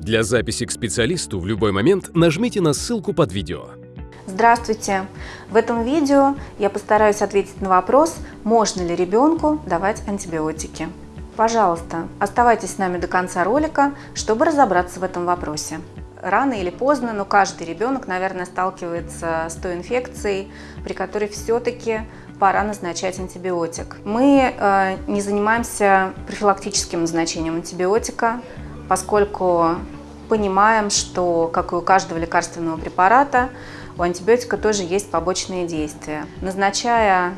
Для записи к специалисту в любой момент нажмите на ссылку под видео. Здравствуйте! В этом видео я постараюсь ответить на вопрос, можно ли ребенку давать антибиотики. Пожалуйста, оставайтесь с нами до конца ролика, чтобы разобраться в этом вопросе. Рано или поздно, но каждый ребенок, наверное, сталкивается с той инфекцией, при которой все-таки пора назначать антибиотик. Мы э, не занимаемся профилактическим назначением антибиотика, поскольку понимаем, что, как и у каждого лекарственного препарата, у антибиотика тоже есть побочные действия. Назначая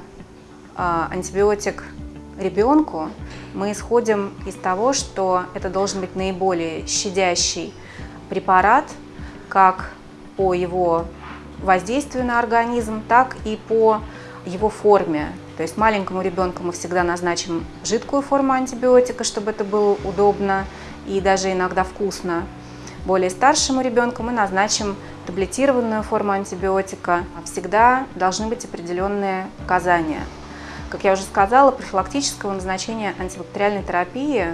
э, антибиотик ребенку, мы исходим из того, что это должен быть наиболее щадящий препарат, как по его воздействию на организм, так и по его форме. То есть маленькому ребенку мы всегда назначим жидкую форму антибиотика, чтобы это было удобно и даже иногда вкусно. Более старшему ребенку мы назначим таблетированную форму антибиотика. Всегда должны быть определенные показания. Как я уже сказала, профилактического назначения антибактериальной терапии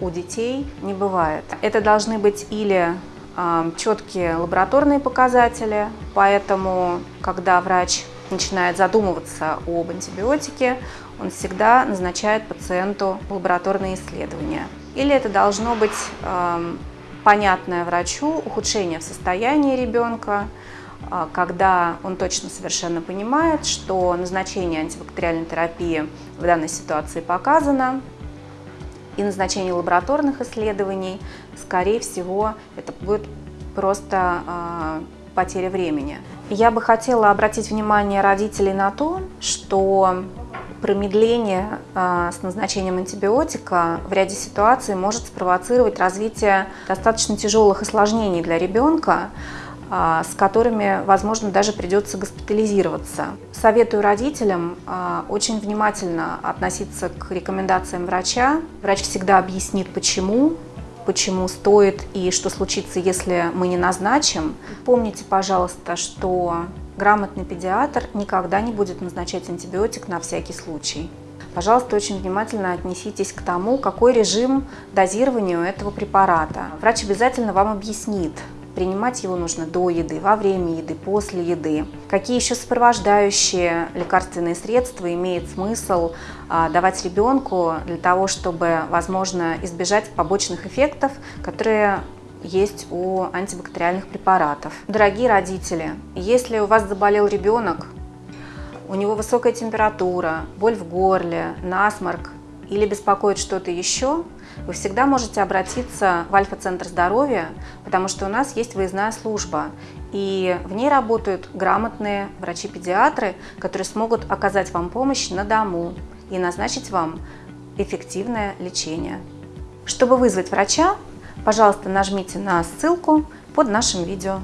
у детей не бывает. Это должны быть или э, четкие лабораторные показатели, поэтому, когда врач начинает задумываться об антибиотике, он всегда назначает пациенту лабораторные исследования. Или это должно быть э, понятное врачу ухудшение в состоянии ребенка, а, когда он точно совершенно понимает, что назначение антибактериальной терапии в данной ситуации показано, и назначение лабораторных исследований, скорее всего, это будет просто э, потеря времени. Я бы хотела обратить внимание родителей на то, что промедление э, с назначением антибиотика в ряде ситуаций может спровоцировать развитие достаточно тяжелых осложнений для ребенка, а, с которыми, возможно, даже придется госпитализироваться. Советую родителям а, очень внимательно относиться к рекомендациям врача. Врач всегда объяснит, почему, почему стоит и что случится, если мы не назначим. Помните, пожалуйста, что грамотный педиатр никогда не будет назначать антибиотик на всякий случай. Пожалуйста, очень внимательно отнеситесь к тому, какой режим дозирования у этого препарата. Врач обязательно вам объяснит, Принимать его нужно до еды, во время еды, после еды. Какие еще сопровождающие лекарственные средства имеет смысл а, давать ребенку для того, чтобы, возможно, избежать побочных эффектов, которые есть у антибактериальных препаратов. Дорогие родители, если у вас заболел ребенок, у него высокая температура, боль в горле, насморк или беспокоит что-то еще, вы всегда можете обратиться в Альфа-центр здоровья, потому что у нас есть выездная служба, и в ней работают грамотные врачи-педиатры, которые смогут оказать вам помощь на дому и назначить вам эффективное лечение. Чтобы вызвать врача, пожалуйста, нажмите на ссылку под нашим видео.